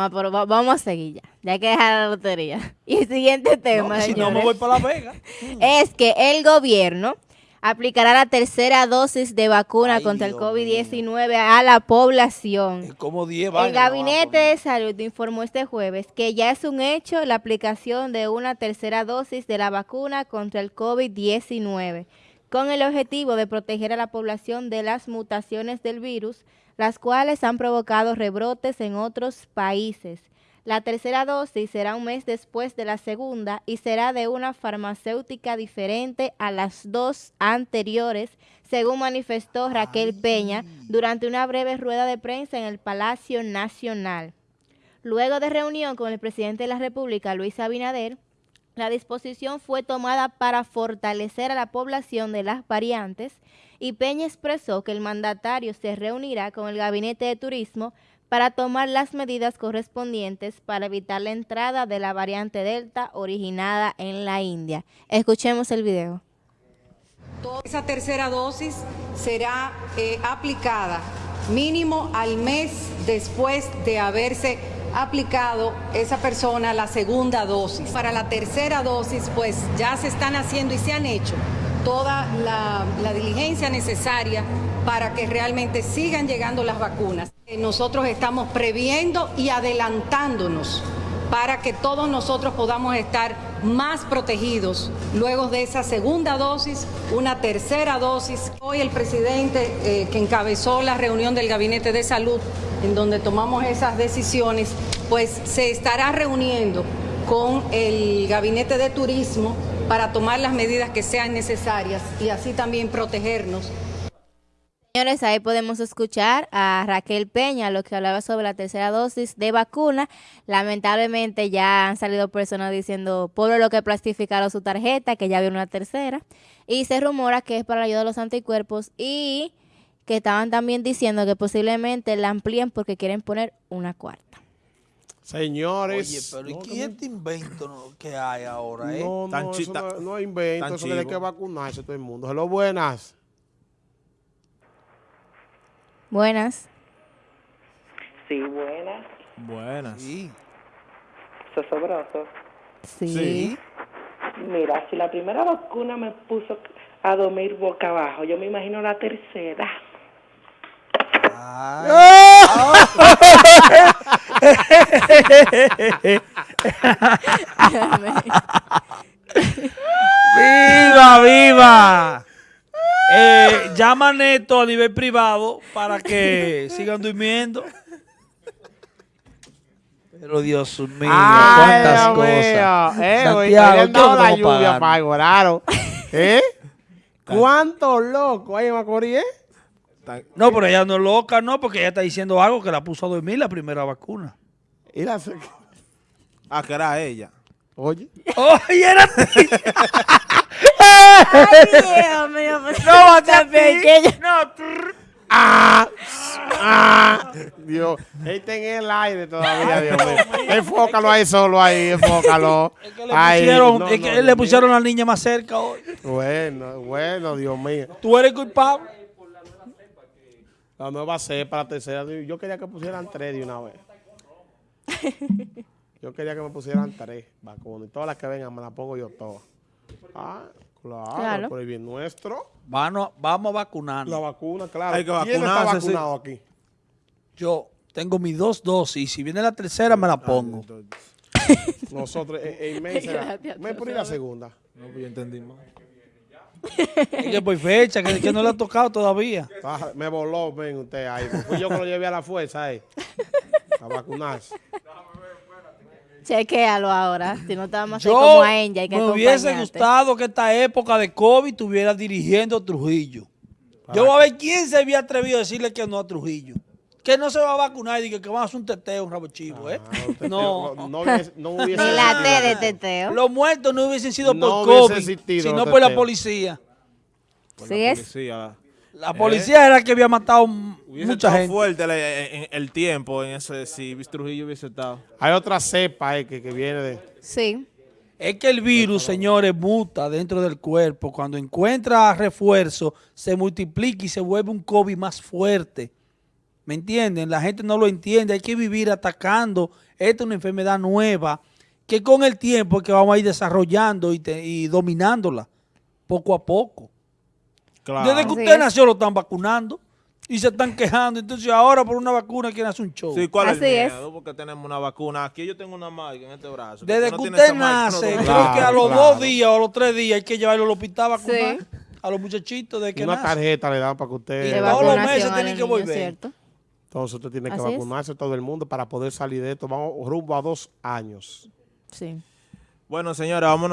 Ah, pero va- vamos a seguir ya. Ya hay que dejar la lotería. Y el siguiente tema, No, si no me señores, voy para La Vega. es que el gobierno aplicará la tercera dosis de vacuna Ay, contra el Dios COVID-19 a la población. Es como 10 El. Gabinete de Salud informó este jueves que ya es un hecho la aplicación de una tercera dosis de la vacuna contra el COVID-19, con el objetivo de proteger a la población de las mutaciones del virus, las cuales han provocado rebrotes en otros países. La tercera dosis será un mes después de la segunda y será de una farmacéutica diferente a las dos anteriores, según manifestó Raquel Peña durante una breve rueda de prensa en el Palacio Nacional. Luego de reunión con el presidente de la República, Luis Abinader, la disposición fue tomada para fortalecer a la población de las variantes y Peña expresó que el mandatario se reunirá con el Gabinete de Turismo para tomar las medidas correspondientes para evitar la entrada de la variante Delta originada en la India. Escuchemos el video. Esa tercera dosis será eh, aplicada mínimo al mes después de haberse aplicado esa persona la segunda dosis. Para la tercera dosis, pues ya se están haciendo y se han hecho toda la, diligencia necesaria para que realmente sigan llegando las vacunas. Eh, Nosotros estamos previendo y adelantándonos para que todos nosotros podamos estar más protegidos luego de esa segunda dosis, una tercera dosis. Hoy el presidente eh, que encabezó la reunión del Gabinete de Salud, en donde tomamos esas decisiones, pues se estará reuniendo con el Gabinete de Turismo para tomar las medidas que sean necesarias y así también protegernos Señores, ahí podemos escuchar a Raquel Peña, lo que hablaba sobre la tercera dosis de vacuna. Lamentablemente ya han salido personas diciendo, pobre lo que plastificaron su tarjeta, que ya había una tercera. Y se rumora que es para ayudar a los anticuerpos y que estaban también diciendo que posiblemente la amplíen porque quieren poner una cuarta. Señores. Oye, pero ¿y no, qué este invento que hay ahora, eh? No, Tan no, chi- eso tan- no, no hay invento, tan eso tiene que vacunarse todo el mundo. Hello, buenas. Buenas. Sí, buenas. Buenas. Sí. Sosobroso. Sí. Mira, si la primera vacuna me puso a dormir boca abajo, yo me imagino la tercera. ¡Viva, viva! Eh, llama a Neto a nivel privado para que sigan durmiendo. Pero Dios mío, Ay, cuántas Dios cosas. mío. Eh, Santiago, le han dado ¿qué la lluvia para. ¿Eh? ¿Cuánto loco hay en Macorís, eh? No, pero ella no es loca, no, porque ella está diciendo algo que la puso a dormir la primera vacuna. Y la- Ah, que era ella. Oye. ¡Oye, era Dios mío, pues, No, tan pequeña. No, trrr. ¡Ah! ¡Ah! Dios, él está en el aire todavía, Dios mío. Enfócalo ahí solo ahí, enfócalo. Es que le Ahí, pusieron, no, es no, que Dios le pusieron a la niña más cerca hoy. Bueno, bueno, Dios mío. Tú eres culpable. La nueva cepa, la tercera. Yo quería que pusieran tres de una vez. Yo quería que me pusieran tres vacunas. Y todas las que vengan me las pongo yo todas. Ah, claro, Claro. por el bien nuestro. Vamos, vamos a vacunarnos. La vacuna, claro. Hay que ¿Quién está sí. aquí? Yo tengo mis dos dosis y si viene la tercera me la pongo. Nosotros, eh, en May será- ir la segunda. No, pues yo entendí mal. Es que por fecha, que, que no le ha tocado todavía. Ah, me voló, ven usted ahí. Fui yo que lo llevé a la fuerza ahí. A vacunarse. Chequéalo ahora. Si no te vamos a hacer Yo como a ella, hay que me hubiese gustado que esta época de COVID estuviera dirigiendo Trujillo. Yo voy a ver quién se había atrevido a decirle que no a Trujillo. Que no se va a vacunar y que, que van a hacer un teteo, un rabo chivo, ¿eh? Ah, No. no, no hubiese, no hubiese Ni la. T de teteo. Los muertos no hubiesen sido No por hubiese COVID, sino por la policía. Por Sí la es. La policía era la que había matado Hubiese mucha gente. fuerte el, en- el tiempo en ese, si Trujillo hubiese estado. Hay otra cepa eh, que, que viene de... Sí. Es que el virus, señores, muta dentro del cuerpo. Cuando encuentra refuerzo, se multiplica y se vuelve un COVID más fuerte. ¿Me entienden? La gente no lo entiende. Hay que vivir atacando. Esta es una enfermedad nueva que con el tiempo es que vamos a ir desarrollando y, te- y dominándola poco a poco. Claro. Desde que usted nació lo están vacunando y se están quejando. Entonces ahora por una vacuna quieren hacer un show. Sí, ¿cuál Así es el es. miedo? Porque tenemos una vacuna. Aquí yo tengo una marca en este brazo. Desde que no usted nace, creo Claro, que a los claro. dos días o a los tres días hay que llevarlo al hospital a vacunar Sí. a los muchachitos de que Una tarjeta le dan para que usted... Y todos los meses tienen que volver. ¿cierto? Entonces usted tiene que Así es. vacunarse todo el mundo para poder salir de esto. Vamos rumbo a dos años. Sí. Bueno, señora, vámonos.